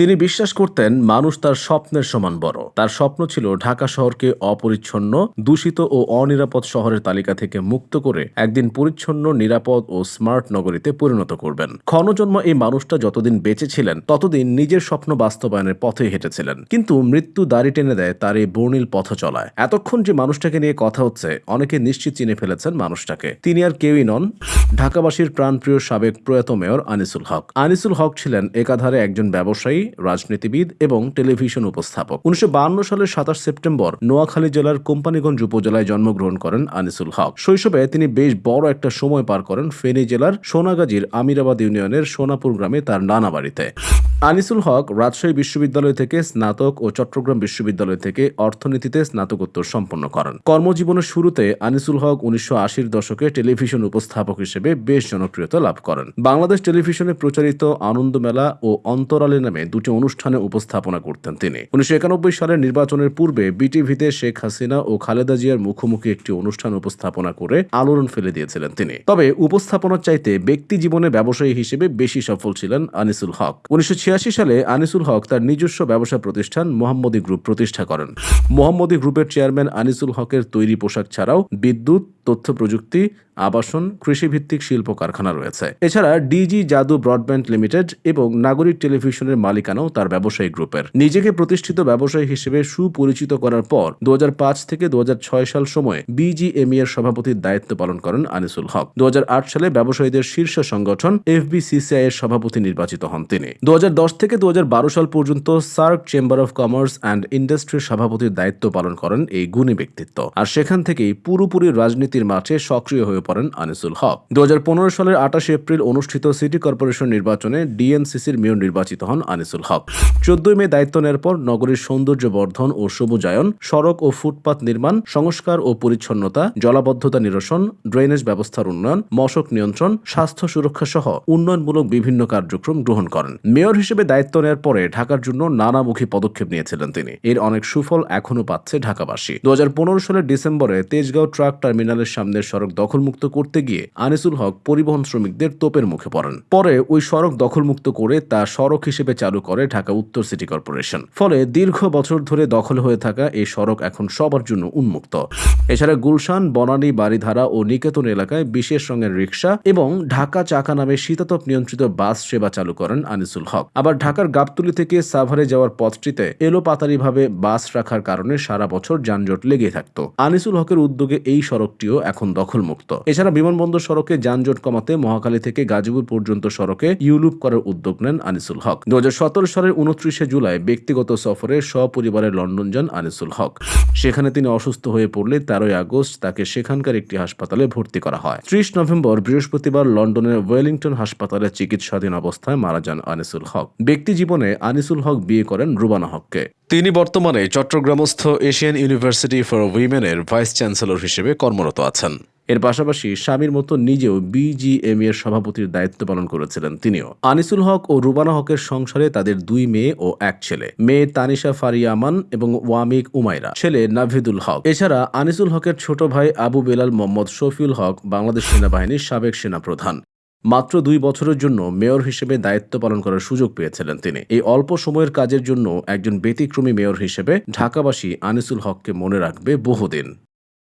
তিনি বিশ্বাস করতেন মানুষ তার স্বপ্নের সমান বড়। তার স্বপ্ন ছিল ঢাকা শহরকে অপরিচ্ছন্ন, দূষিত ও অনিরাপদ শহরের তালিকা থেকে মুক্ত করে একদিন পরিচ্ছন্ন, নিরাপদ ও স্মার্ট নগরীতে পরিণত করবেন। ক্ষণজন্ম এই মানুষটা যতদিন বেঁচে ছিলেন, ততদিন নিজের স্বপ্ন বাস্তবায়নের পথে হেঁটেছিলেন। কিন্তু মৃত্যু দাড়ি টেনে দেয় তার এই বর্ণিল পথ চলায়। এতক্ষণ যে মানুষটাকে নিয়ে কথা হচ্ছে, অনেকে নিশ্চিত চিনে ফেলেছেন মানুষটাকে। তিনি আর কেউই নন। ঢাকাবাসীর প্রাণপ্রিয় সাবেক প্রয়াত মেয়র আনিসুল হক। আনিসুল হক ছিলেন একাধারে একজন ব্যবসায়ী রাজনীতিবিদ এবং টেলিভিশন উপস্থাপক। উনিশশো সালের সাতাশ সেপ্টেম্বর নোয়াখালী জেলার কোম্পানিগঞ্জ উপজেলায় জন্মগ্রহণ করেন আনিসুল হক। শৈশবে তিনি বেশ বড় একটা সময় পার করেন ফেনী জেলার সোনাগাজীর আমিরাবাদ ইউনিয়নের সোনাপুর গ্রামে তার নানা বাড়িতে। আনিসুল হক রাজশাহী বিশ্ববিদ্যালয় থেকে স্নাতক ও চট্টগ্রাম বিশ্ববিদ্যালয় থেকে অর্থনীতিতে স্নাতকোত্তর সম্পন্ন করেন। কর্মজীবনের শুরুতে আনিসুল হক উনিশশো আশির দশকে টেলিভিশন উপস্থাপক হিসেবে বেশ জনপ্রিয়তা লাভ করেন। বাংলাদেশ টেলিভিশনে প্রচারিত আনন্দমেলা ও অন্তরালে নামে দুটি অনুষ্ঠানে উপস্থাপনা করতেন তিনি। উনিশশো একানব্বই সালের নির্বাচনের পূর্বে বিটিভিতে শেখ হাসিনা ও খালেদা জিয়ার মুখোমুখি একটি অনুষ্ঠান উপস্থাপনা করে আলোড়ন ফেলে দিয়েছিলেন তিনি। তবে উপস্থাপনার চাইতে ব্যক্তি জীবনে ব্যবসায়ী হিসেবে বেশি সফল ছিলেন আনিসুল হক। উনিশশো সালে আনিসুল হক তার নিজস্ব ব্যবসা প্রতিষ্ঠান মোহাম্মদী গ্রুপ প্রতিষ্ঠা করেন। মোহাম্মদী গ্রুপের চেয়ারম্যান আনিসুল হকের তৈরি পোশাক ছাড়াও বিদ্যুৎ তথ্য প্রযুক্তি, আবাসন, কৃষিভিত্তিক শিল্প কারখানা রয়েছে। এছাড়া ডিজি জাদু ব্রডব্যান্ড লিমিটেড এবং নাগরিক টেলিভিশনের মালিকানাও তার ব্যবসায়ী গ্রুপের। নিজেকে প্রতিষ্ঠিত ব্যবসায়ী হিসেবে সুপরিচিত করার পর দু থেকে দু সাল সময়ে বিজিএমই এর সভাপতির দায়িত্ব পালন করেন আনিসুল হক। দু হাজার আট সালে ব্যবসায়ীদের শীর্ষ সংগঠন এফবিসিসিআই এর সভাপতি নির্বাচিত হন তিনি। দু হাজার দশ থেকে দু হাজার বারো সাল পর্যন্ত SAARC chamber of commerce and ইন্ডাস্ট্রির সভাপতির দায়িত্ব পালন করেন এই গুণী ব্যক্তিত্ব। আর সেখান থেকেই পুরোপুরি রাজনীতির মাঠে সক্রিয় হয়ে পড়েন আনিসুল হক। দু সালের আঠাশে এপ্রিল অনুষ্ঠিত সিটি কর্পোরেশন নির্বাচনে ডিএনসিসির মেয়র নির্বাচিত হন আনিসুল হক। চোদ্দই মে দায়িত্ব নেওয়ার পর নগরীর সৌন্দর্য বর্ধন ও সবুজায়ন, সড়ক ও ফুটপাত নির্মাণ, সংস্কার ও পরিচ্ছন্নতা, জলাবদ্ধতা নিরসন, ড্রেনেজ ব্যবস্থার উন্নয়ন, মশক নিয়ন্ত্রণ, স্বাস্থ্য সুরক্ষা সহ উন্নয়নমূলক বিভিন্ন কার্যক্রম গ্রহণ করেন। মেয়র হিসেবে দায়িত্ব নেওয়ার পরে ঢাকার জন্য নানামুখী পদক্ষেপ নিয়েছিলেন তিনি। এর অনেক সুফল এখনও পাচ্ছে ঢাকাবাসী। দু হাজার পনেরো সালের ডিসেম্বরে তেজগাঁও ট্রাক টার্মিনালের সামনের সড়ক দখলমুক্ত করতে গিয়ে আনিসুল হক পরিবহন শ্রমিকদের তোপের মুখে পড়েন। পরে ওই সড়ক দখলমুক্ত করে তা সড়ক হিসেবে চালু করে ঢাকা উত্তর সিটি কর্পোরেশন। ফলে দীর্ঘ বছর ধরে দখল হয়ে থাকা এই সড়ক এখন সবার জন্য উন্মুক্ত। এছাড়া গুলশান, বনানী বাড়িধারা ও নিকেতন এলাকায় বিশেষ রঙের রিক্সা এবং ঢাকা চাকা নামে শীতাতপ নিয়ন্ত্রিত বাস সেবা চালু করেন আনিসুল হক। আবার ঢাকার গাবতুলি থেকে সাভারে যাওয়ার পথটিতে এলোপাতারিভাবে বাস রাখার কারণে সারা বছর যানজট লেগে থাকত। আনিসুল হকের উদ্যোগে এই সড়কটিও এখন দখলমুক্ত। এছাড়া বিমানবন্দর সড়কে যানজট কমাতে মহাখালী থেকে গাজীপুর পর্যন্ত সড়কে ইউলুপ করার উদ্যোগ নেন আনিসুল হক। দু হাজার সতেরো সালের উনত্রিশে জুলাই ব্যক্তিগত সফরে সপরিবারে লন্ডন যান আনিসুল হক। সেখানে তিনি অসুস্থ হয়ে পড়লে তেরোই আগস্ট তাকে সেখানকার একটি হাসপাতালে ভর্তি করা হয়। ত্রিশ নভেম্বর বৃহস্পতিবার লন্ডনের ওয়েলিংটন হাসপাতালে চিকিৎসাধীন অবস্থায় মারা যান আনিসুল হক। ব্যক্তি জীবনে আনিসুল হক বিয়ে করেন রুবানা হককে। তিনি বর্তমানে চট্টগ্রামস্থ এশিয়ান ইউনিভার্সিটি ফর উইমেনের ভাইস চ্যান্সেলর হিসেবে কর্মরত আছেন। এর পাশাপাশি স্বামীর মতো নিজেও বিজিএম এর সভাপতির দায়িত্ব পালন করেছিলেন তিনিও। আনিসুল হক ও রুবানা হকের সংসারে তাদের দুই মেয়ে ও এক ছেলে। মেয়ে তানিশা ফারিয়ামান এবং ওয়ামিক উমাইরা। ছেলে নাভিদুল হক। এছাড়া আনিসুল হকের ছোট ভাই আবু বেলাল মোহাম্মদ শফিউল হক বাংলাদেশ সেনাবাহিনীর সাবেক সেনাপ্রধান। মাত্র দুই বছরের জন্য মেয়র হিসেবে দায়িত্ব পালন করার সুযোগ পেয়েছিলেন তিনি। এই অল্প সময়ের কাজের জন্য একজন ব্যতিক্রমী মেয়র হিসেবে ঢাকাবাসী আনিসুল হককে মনে রাখবে বহুদিন।